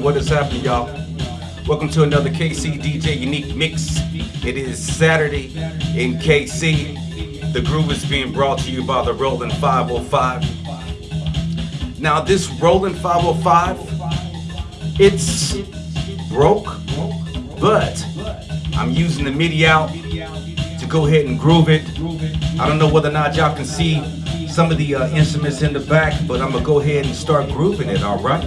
What is happening, y'all? Welcome to another KC DJ Unique Mix. It is Saturday in KC. The groove is being brought to you by the Roland 505. Now, this Roland 505, it's broke, but I'm using the MIDI out to go ahead and groove it. I don't know whether or not y'all can see some of the uh, instruments in the back, but I'm gonna go ahead and start grooving it, all right?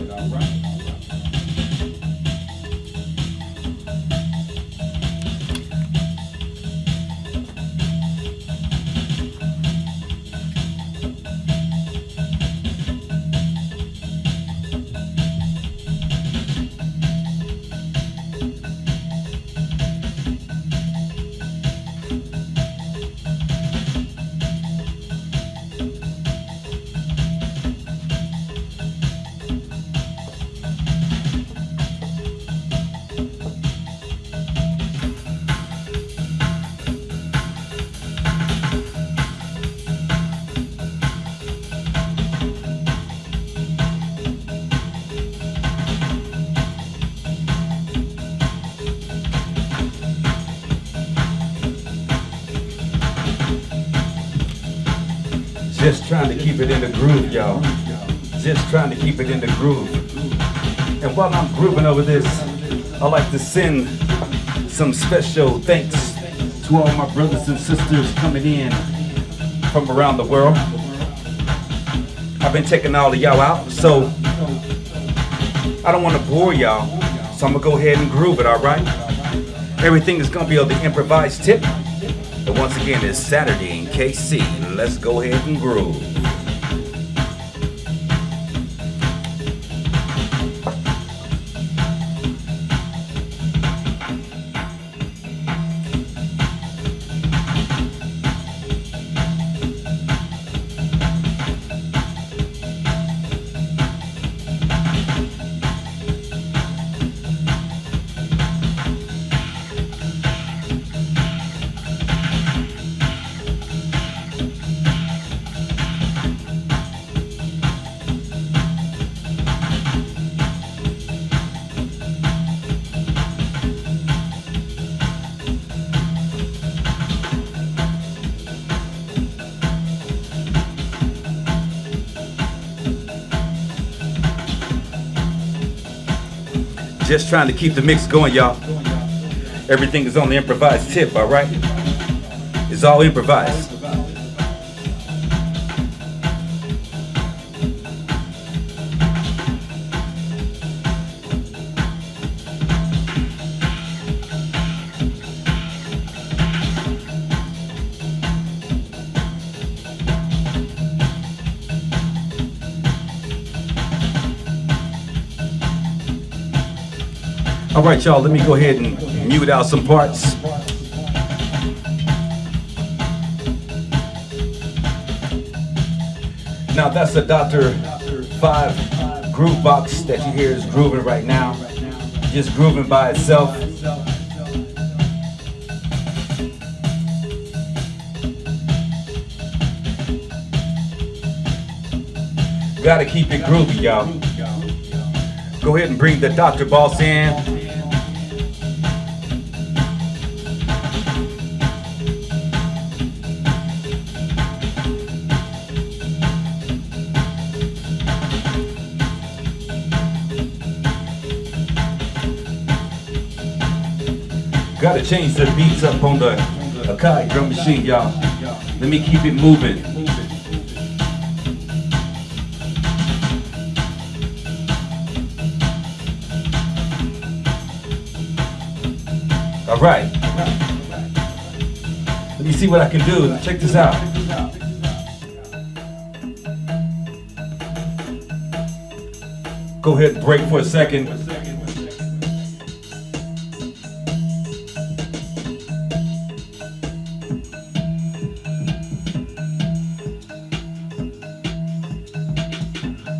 Just trying to keep it in the groove, y'all. Just trying to keep it in the groove. And while I'm grooving over this, I like to send some special thanks to all my brothers and sisters coming in from around the world. I've been taking all of y'all out, so I don't want to bore y'all, so I'm gonna go ahead and groove it, all right? Everything is gonna be on the improvised tip. And once again, it's Saturday KC. Let's go ahead and groove. Just trying to keep the mix going, y'all. Everything is on the improvised tip, all right? It's all improvised. All right, y'all, let me go ahead and mute out some parts. Now that's the Dr. 5 groove box that you hear is grooving right now. Just grooving by itself. Gotta keep it groovy, y'all. Go ahead and bring the Dr. Boss in. Gotta change the beats up on the Akai drum machine, y'all. Let me keep it moving. All right. Let me see what I can do. Check this out. Go ahead and break for a second.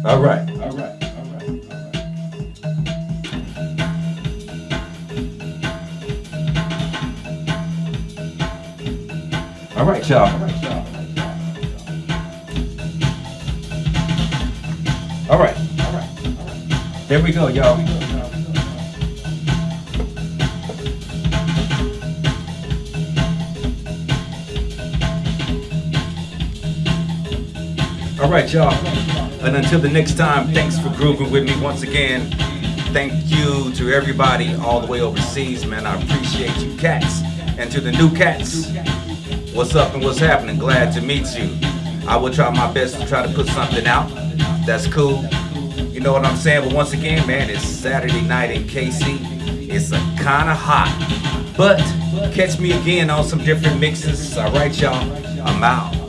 All right. All right. All right, y'all. All right. There we go, y'all. All right, y'all. And until the next time, thanks for grooving with me once again. Thank you to everybody all the way overseas, man. I appreciate you cats. And to the new cats, what's up and what's happening? Glad to meet you. I will try my best to try to put something out. That's cool. You know what I'm saying? But once again, man, it's Saturday night in KC. It's a kind of hot. But catch me again on some different mixes. All right, y'all. I'm out.